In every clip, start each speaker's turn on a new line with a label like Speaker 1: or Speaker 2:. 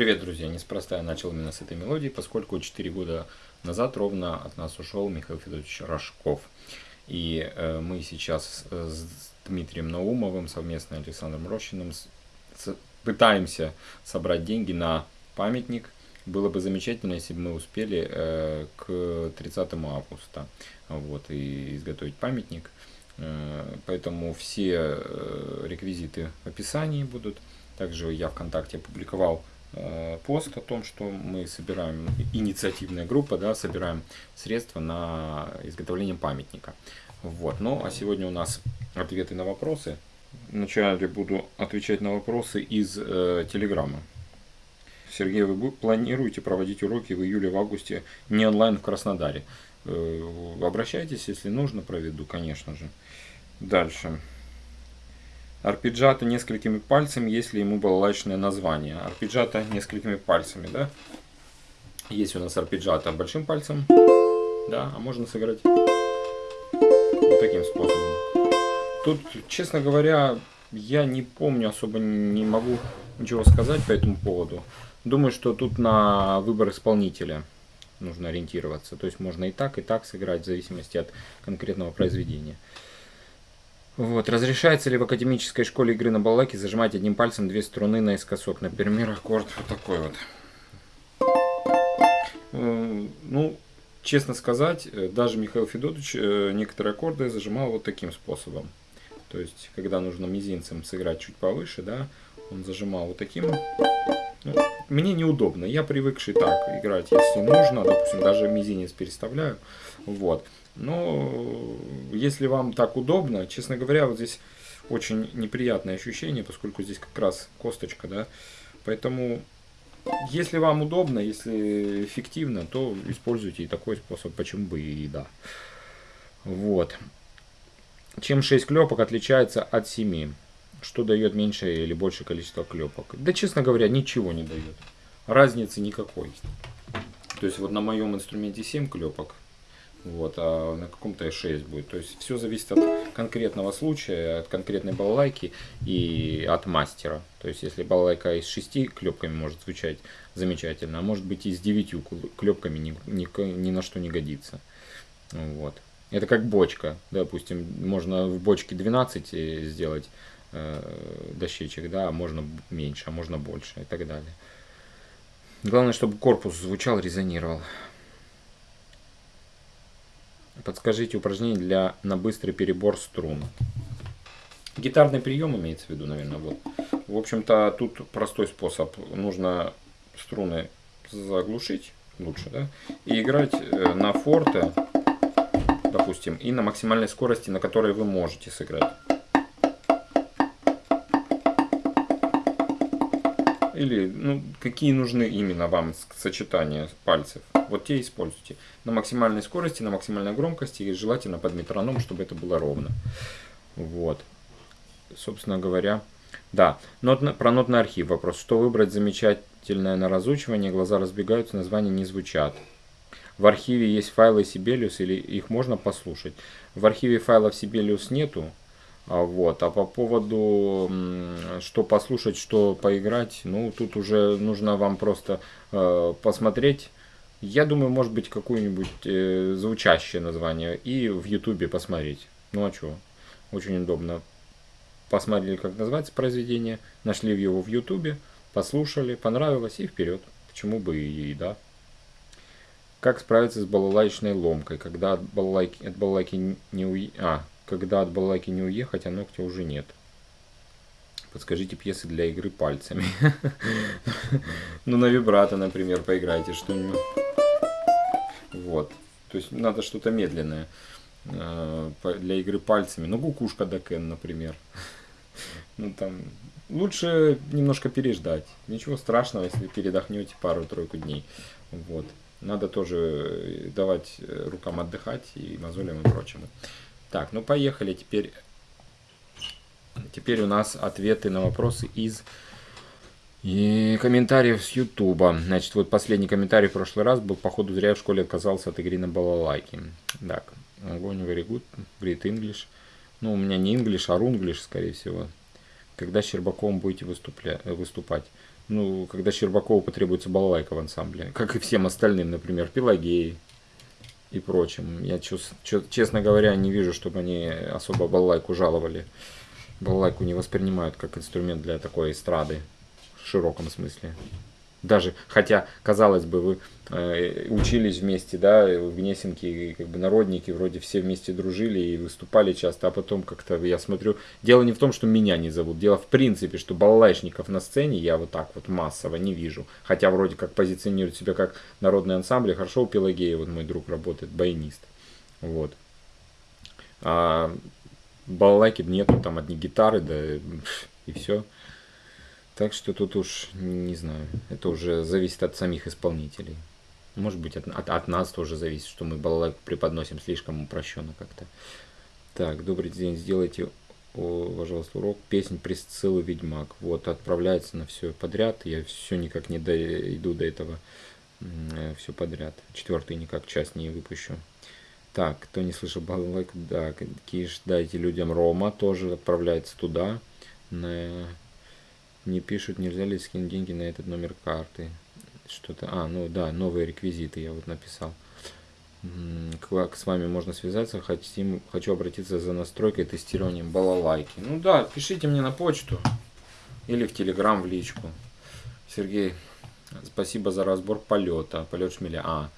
Speaker 1: Привет, друзья! Неспроста я начал именно с этой мелодии, поскольку 4 года назад ровно от нас ушел Михаил Федорович Рожков. И э, мы сейчас с Дмитрием Наумовым, совместно с Александром Рощиным, с, с, пытаемся собрать деньги на памятник. Было бы замечательно, если бы мы успели э, к 30 августа вот, и изготовить памятник. Э, поэтому все э, реквизиты в описании будут. Также я ВКонтакте опубликовал Э, пост о том, что мы собираем, инициативная группа, да, собираем средства на изготовление памятника. Вот. Ну, а сегодня у нас ответы на вопросы. Вначале буду отвечать на вопросы из э, Телеграма. Сергей, вы планируете проводить уроки в июле, в августе не онлайн в Краснодаре? Э, обращайтесь, если нужно, проведу, конечно же. Дальше. Арпеджиато несколькими пальцами, если ему балалайчное название. Арпеджиато несколькими пальцами, да? Есть у нас арпеджиато большим пальцем, да, а можно сыграть вот таким способом. Тут, честно говоря, я не помню, особо не могу ничего сказать по этому поводу. Думаю, что тут на выбор исполнителя нужно ориентироваться. То есть можно и так, и так сыграть, в зависимости от конкретного произведения. Вот. Разрешается ли в академической школе игры на балалайке зажимать одним пальцем две струны наискосок? Например, аккорд вот такой вот. Э, ну, честно сказать, э, даже Михаил Федотович э, некоторые аккорды зажимал вот таким способом. То есть, когда нужно мизинцем сыграть чуть повыше, да, он зажимал вот таким. Ну, мне неудобно, я привыкший так играть, если нужно, допустим, даже мизинец переставляю. Вот. Но если вам так удобно, честно говоря, вот здесь очень неприятное ощущение, поскольку здесь как раз косточка, да. Поэтому, если вам удобно, если эффективно, то используйте и такой способ, почему бы и да. Вот. Чем 6 клепок отличается от 7? Что дает меньшее или большее количество клепок? Да, честно говоря, ничего не дает. Разницы никакой. То есть вот на моем инструменте 7 клепок, вот, а на каком-то 6 будет. То есть все зависит от конкретного случая, от конкретной балалайки и от мастера. То есть если балалайка из 6 клепками может звучать замечательно, а может быть и с 9 клепками ни, ни, ни на что не годится. Вот. Это как бочка. Допустим, можно в бочке 12 э, сделать дощечек, да, а можно меньше, а можно больше и так далее. Главное, чтобы корпус звучал, резонировал. Подскажите упражнение для на быстрый перебор струн. Гитарный прием имеется в виду, наверное. Вот. В общем-то, тут простой способ. Нужно струны заглушить лучше, да, и играть э, на форте, допустим, и на максимальной скорости, на которой вы можете сыграть. Или ну, какие нужны именно вам сочетания пальцев. Вот те используйте. На максимальной скорости, на максимальной громкости и желательно под метроном, чтобы это было ровно. Вот. Собственно говоря, да. Нот, про нотный архив вопрос. Что выбрать замечательное на разучивание? Глаза разбегаются, названия не звучат. В архиве есть файлы Sibelius или их можно послушать? В архиве файлов Sibelius нету. А, вот. А по поводу, что послушать, что поиграть, ну, тут уже нужно вам просто э, посмотреть. Я думаю, может быть, какое-нибудь э, звучащее название и в Ютубе посмотреть. Ну, а что? Очень удобно. Посмотрели, как называется произведение, нашли его в Ютубе, послушали, понравилось и вперед. Почему бы и, да. Как справиться с балалайчной ломкой, когда от балалайки, от балалайки не уй... А, когда от балалайки не уехать, а ногтя уже нет. Подскажите пьесы для игры пальцами. Ну, на вибрато, например, поиграйте что-нибудь. Вот. То есть надо что-то медленное э, для игры пальцами. Ну, кукушка Дакен, например. Ну, там лучше немножко переждать. Ничего страшного, если передохнете пару-тройку дней. Вот. Надо тоже давать рукам отдыхать и мозолям и прочему. Так, ну поехали. Теперь, теперь у нас ответы на вопросы из и комментариев с Ютуба. Значит, вот последний комментарий в прошлый раз был, походу, зря в школе отказался от игры на балалайке. Так, огонь, very good, great English. Ну, у меня не English, а Runglish, скорее всего. Когда с Щербаковым будете выступля... выступать? ну, когда Щербакову потребуется балалайка в ансамбле, как и всем остальным, например, Пелагеи и прочим. Я, честно говоря, не вижу, чтобы они особо балалайку жаловали. Балалайку не воспринимают как инструмент для такой эстрады в широком смысле. Даже, хотя, казалось бы, вы э, учились вместе, да, в Гнесинке, как бы народники, вроде все вместе дружили и выступали часто, а потом как-то, я смотрю, дело не в том, что меня не зовут, дело в принципе, что балалайшников на сцене я вот так вот массово не вижу, хотя вроде как позиционируют себя как народный ансамбль, хорошо у Пелагея, вот мой друг работает, баянист, вот. А балалайки нету, там одни гитары, да, и все. Так что тут уж не знаю, это уже зависит от самих исполнителей. Может быть, от, от, от нас тоже зависит, что мы балалайку преподносим слишком упрощенно как-то. Так, добрый день, сделайте, о, пожалуйста, урок песен Присциллы Ведьмак. Вот, отправляется на все подряд. Я все никак не дойду до этого. Все подряд. Четвертый никак часть не выпущу. Так, кто не слышал балалайку, да, Киш, дайте людям Рома, тоже отправляется туда. На не пишут, нельзя ли скинуть деньги на этот номер карты. Что-то, а, ну да, новые реквизиты я вот написал. Как с вами можно связаться? Хотим, хочу обратиться за настройкой тестированием балалайки. Ну да, пишите мне на почту или в телеграм в личку. Сергей, спасибо за разбор полета. Полет шмеля. А,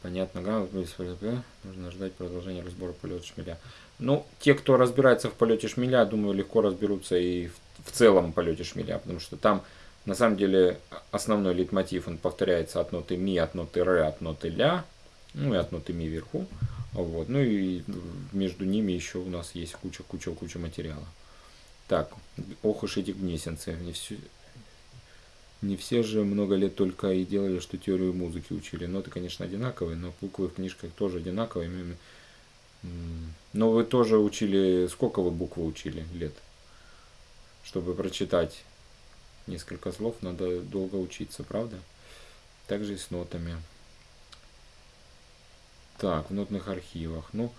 Speaker 1: понятно, нужно ждать продолжения разбора полета шмеля. Ну, те, кто разбирается в полете шмеля, думаю, легко разберутся и в в целом полете шмеля, потому что там на самом деле основной лейтмотив, он повторяется от ноты ми, от ноты ре, от ноты ля, ну и от ноты ми вверху. Вот. Ну и между ними еще у нас есть куча-куча-куча материала. Так, ох уж эти гнесинцы. Не все, не все же много лет только и делали, что теорию музыки учили. Ноты, конечно, одинаковые, но буквы в книжках тоже одинаковые. Но вы тоже учили, сколько вы буквы учили лет? Чтобы прочитать несколько слов, надо долго учиться, правда? Также и с нотами. Так, в нотных архивах. Ну,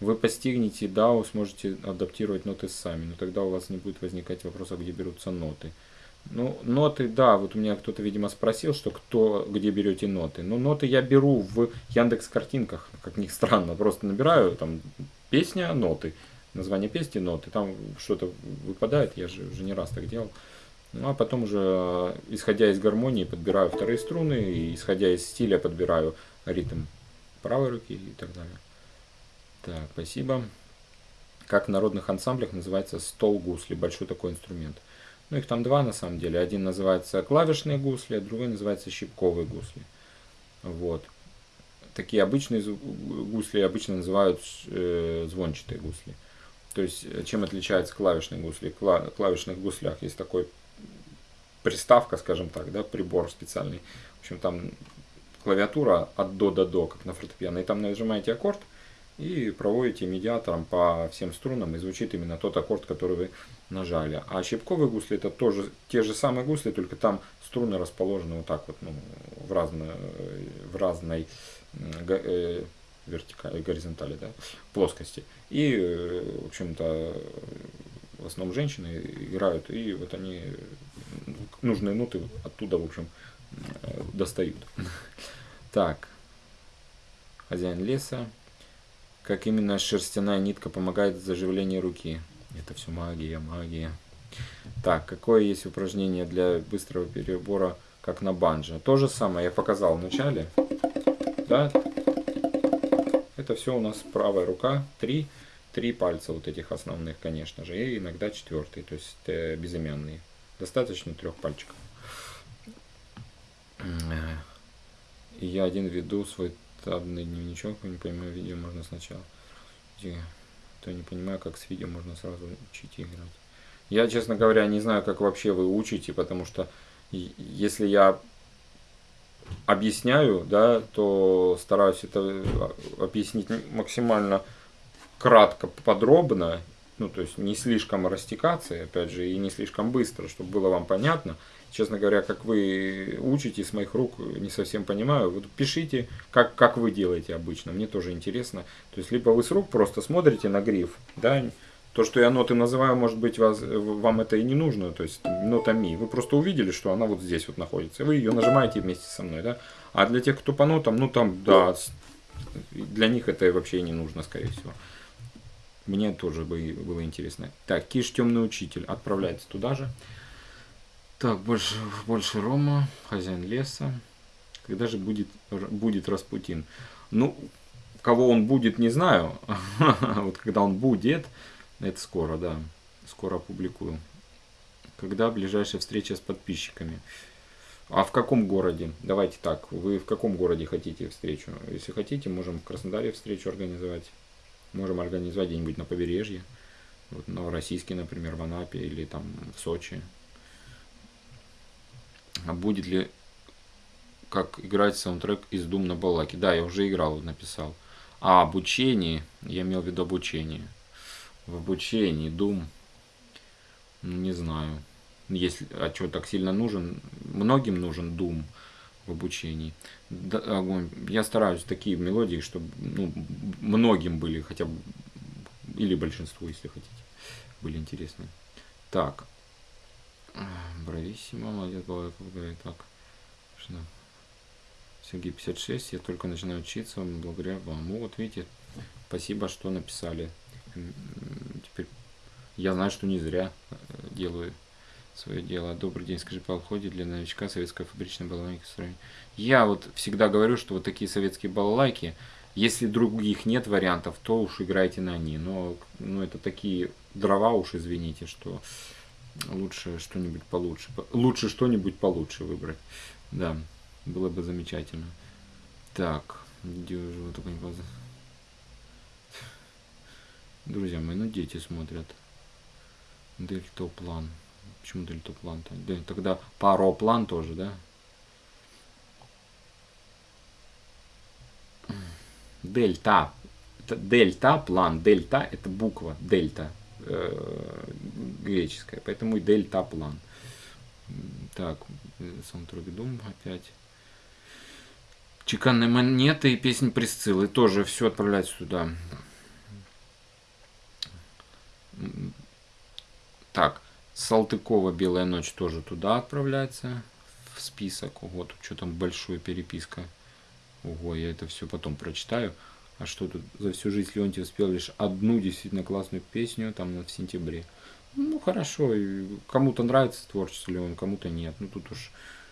Speaker 1: вы постигнете DAO, сможете адаптировать ноты сами, но тогда у вас не будет возникать вопроса, где берутся ноты. Ну, ноты, да, вот у меня кто-то, видимо, спросил, что кто, где берете ноты. Ну, ноты я беру в Яндекс картинках, как ни странно, просто набираю там песня, ноты. Название песни, ноты. Там что-то выпадает, я же уже не раз так делал. Ну а потом уже, исходя из гармонии, подбираю вторые струны, и исходя из стиля подбираю ритм правой руки и так далее. Так, спасибо. Как в народных ансамблях называется стол гусли, большой такой инструмент. Ну их там два на самом деле. Один называется клавишные гусли, а другой называется щипковые гусли. Вот такие обычные гусли обычно называют э, звончатые гусли. То есть, э, чем отличается клавишные гусли? В клавишных гуслях есть такой приставка, скажем так, да, прибор специальный. В общем, там клавиатура от до до до, как на фортепиано. И там нажимаете аккорд и проводите медиатором по всем струнам, и звучит именно тот аккорд, который вы нажали. А щипковые гусли это тоже те же самые гусли, только там струны расположены вот так вот, ну, в, разно, в разной э, вертикали, горизонтали, да, плоскости. И, э, в общем-то, в основном женщины играют, и вот они нужные ноты оттуда, в общем, достают. Так, хозяин леса. Как именно шерстяная нитка помогает в заживлении руки? Это все магия, магия. Так, какое есть упражнение для быстрого перебора, как на банджо? То же самое я показал в начале. Да? Это все у нас правая рука. Три, три пальца вот этих основных, конечно же. И иногда четвертый, то есть э, безымянные. Достаточно трех пальчиков. И я один веду свой табный дневничок. Не понимаю, видео можно сначала. То не понимаю, как с видео можно сразу учить играть. Я, честно говоря, не знаю, как вообще вы учите, потому что если я объясняю, да, то стараюсь это объяснить максимально кратко, подробно, ну, то есть не слишком растекаться, опять же, и не слишком быстро, чтобы было вам понятно. Честно говоря, как вы учите с моих рук, не совсем понимаю. Вот пишите, как, как вы делаете обычно, мне тоже интересно. То есть, либо вы с рук просто смотрите на гриф, да, То, что я ноты называю, может быть, вас, вам это и не нужно, то есть нота ми. Вы просто увидели, что она вот здесь вот находится. Вы ее нажимаете вместе со мной, да? А для тех, кто по нотам, ну там, да, для них это вообще не нужно, скорее всего. Мне тоже бы было интересно. Так, Киш Темный Учитель отправляется туда же. Так, больше, больше Рома, хозяин леса. Когда же будет, будет Распутин? Ну, кого он будет, не знаю. вот когда он будет, это скоро, да. Скоро опубликую. Когда ближайшая встреча с подписчиками? А в каком городе? Давайте так, вы в каком городе хотите встречу? Если хотите, можем в Краснодаре встречу организовать. Можем организовать где-нибудь на побережье. Вот в например, в Анапе или там в Сочи. А будет ли как играть саундтрек из Doom на балаке? Да, я уже играл, написал. А обучение, я имел в виду обучение в обучении, Doom, ну, не знаю, если, а что так сильно нужен, многим нужен Doom в обучении. Да. Я стараюсь такие мелодии, чтобы ну, многим были хотя бы, или большинству, если хотите, были интересны. Так. Брависсимо, молодец, говорит так. Что? Сергей 56, я только начинаю учиться благодаря вам. Ну, вот видите, спасибо, что написали теперь я знаю, что не зря э, делаю свое дело. Добрый день, скажи, по входе для новичка советская фабричная балалайка строение. Я вот всегда говорю, что вот такие советские балалайки, если других нет вариантов, то уж играйте на они. Но ну, это такие дрова уж, извините, что лучше что-нибудь получше. Лучше что-нибудь получше выбрать. Да, было бы замечательно. Так, где уже только не Друзья мои, ну дети смотрят. Дельтоплан. Почему дельтоплан-то? Да, тогда пароплан тоже, да? Дельта. Дельта, план. Дельта это буква. Дельта. Греческая. Поэтому и дельта план. Так, Саундтрогидум опять. Чеканные монеты и песни Присциллы. Тоже все отправляется туда. Так, Салтыкова «Белая ночь» тоже туда отправляется в список. Тут что там большая переписка. Ого, я это все потом прочитаю. А что тут за всю жизнь Леонтий успел лишь одну действительно классную песню там в сентябре. Ну хорошо, кому-то нравится творчество Леон, кому-то нет. Ну тут уж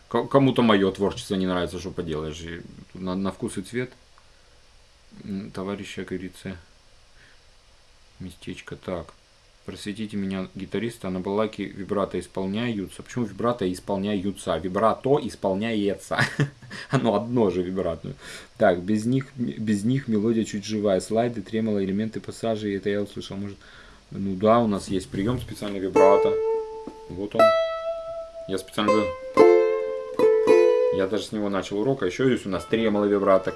Speaker 1: кому-то мое творчество не нравится, что поделаешь. На, на вкус и цвет товарища, как говорится, местечко так просветите меня, гитариста, на балалайке вибрато исполняются. Почему вибрато исполняются? Вибрато исполняется. Оно одно же вибратное. Так, без них, без них мелодия чуть живая. Слайды, тремоло, элементы пассажей. Это я услышал. Может, ну да, у нас есть прием специальный вибрато. Вот он. Я специально... Я даже с него начал урок. А еще здесь у нас тремоло вибрато.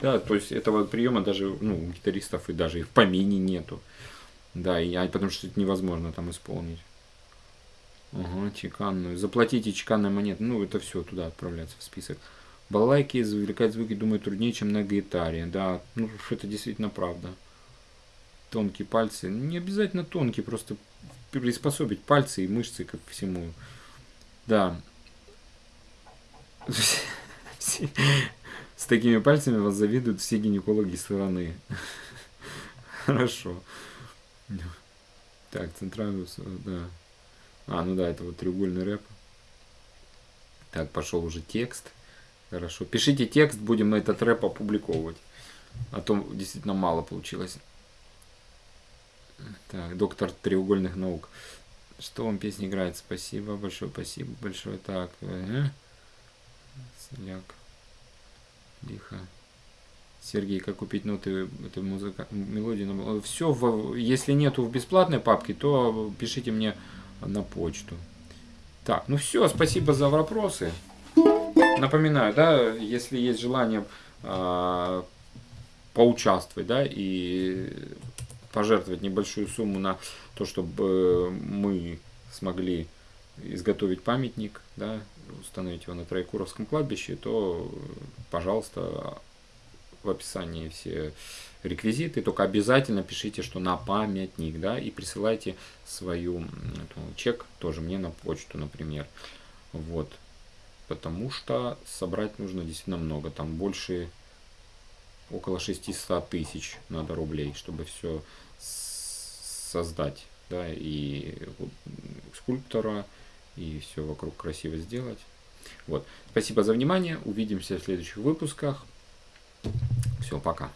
Speaker 1: Да, то есть этого приема даже ну, у гитаристов и даже и в помине нету. Да, и, потому что это невозможно там исполнить. Ага, чеканную. Заплатите чеканной монеты. Ну, это все туда отправляется в список. Балалайки извлекать звуки, думаю, труднее, чем на гитаре. Да, ну, это действительно правда. Тонкие пальцы. Не обязательно тонкие, просто приспособить пальцы и мышцы ко всему. Да. С такими пальцами вас завидуют все гинекологи страны. Хорошо. Так, центральную, да. А, ну да, это вот треугольный рэп. Так, пошел уже текст. Хорошо. Пишите текст, будем этот рэп опубликовывать. А то действительно мало получилось. Так, доктор треугольных наук. Что вам песня играет? Спасибо большое, спасибо большое. Так, э, Соляк. Лихо. Сергей, как купить ноты этой музыка, мелодии? Все, в, если нету в бесплатной папке, то пишите мне на почту. Так, ну все, спасибо за вопросы. Напоминаю, да, если есть желание э, поучаствовать, да, и пожертвовать небольшую сумму на то, чтобы мы смогли изготовить памятник, да, установить его на Троекуровском кладбище, то, пожалуйста, в описании все реквизиты, только обязательно пишите, что на памятник, да, и присылайте свою эту, чек тоже мне на почту, например. Вот. Потому что собрать нужно действительно много. Там больше около 600 тысяч надо рублей, чтобы все создать. Да, и скульптора, и все вокруг красиво сделать. Вот. Спасибо за внимание. Увидимся в следующих выпусках. Все, пока.